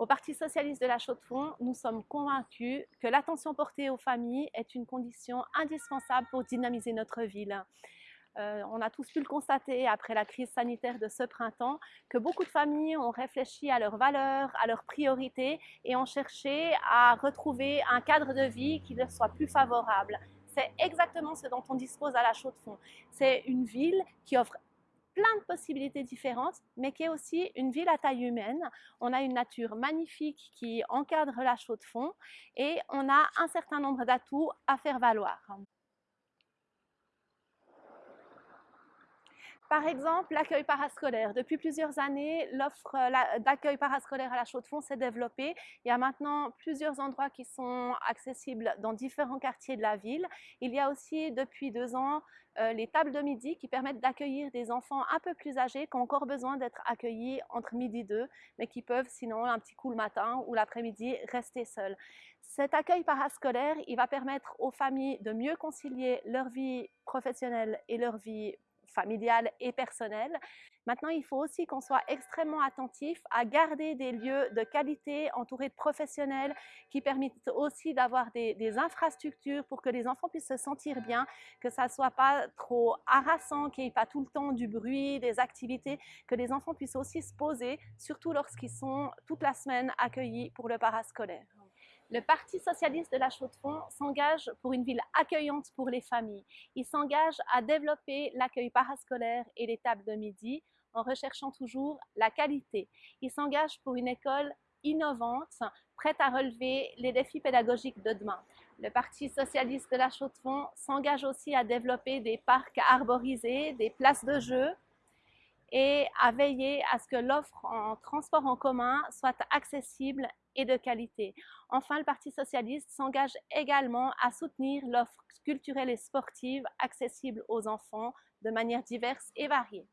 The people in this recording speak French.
Au Parti socialiste de la Chaux-de-Fonds, nous sommes convaincus que l'attention portée aux familles est une condition indispensable pour dynamiser notre ville. Euh, on a tous pu le constater après la crise sanitaire de ce printemps que beaucoup de familles ont réfléchi à leurs valeurs, à leurs priorités et ont cherché à retrouver un cadre de vie qui leur soit plus favorable. C'est exactement ce dont on dispose à la Chaux-de-Fonds. C'est une ville qui offre plein de possibilités différentes, mais qui est aussi une ville à taille humaine. On a une nature magnifique qui encadre la chaux de fond et on a un certain nombre d'atouts à faire valoir. Par exemple, l'accueil parascolaire. Depuis plusieurs années, l'offre euh, d'accueil parascolaire à la Chaux-de-Fonds s'est développée. Il y a maintenant plusieurs endroits qui sont accessibles dans différents quartiers de la ville. Il y a aussi depuis deux ans euh, les tables de midi qui permettent d'accueillir des enfants un peu plus âgés qui ont encore besoin d'être accueillis entre midi et deux, mais qui peuvent sinon un petit coup le matin ou l'après-midi rester seuls. Cet accueil parascolaire, il va permettre aux familles de mieux concilier leur vie professionnelle et leur vie familiale et personnelle. Maintenant, il faut aussi qu'on soit extrêmement attentif à garder des lieux de qualité entourés de professionnels qui permettent aussi d'avoir des, des, infrastructures pour que les enfants puissent se sentir bien, que ça ne soit pas trop harassant, qu'il n'y ait pas tout le temps du bruit, des activités, que les enfants puissent aussi se poser, surtout lorsqu'ils sont toute la semaine accueillis pour le parascolaire. Le Parti socialiste de la Chaux-de-Fonds s'engage pour une ville accueillante pour les familles. Il s'engage à développer l'accueil parascolaire et les tables de midi en recherchant toujours la qualité. Il s'engage pour une école innovante, prête à relever les défis pédagogiques de demain. Le Parti socialiste de la Chaux-de-Fonds s'engage aussi à développer des parcs arborisés, des places de jeu, et à veiller à ce que l'offre en transport en commun soit accessible et de qualité. Enfin, le Parti socialiste s'engage également à soutenir l'offre culturelle et sportive accessible aux enfants de manière diverse et variée.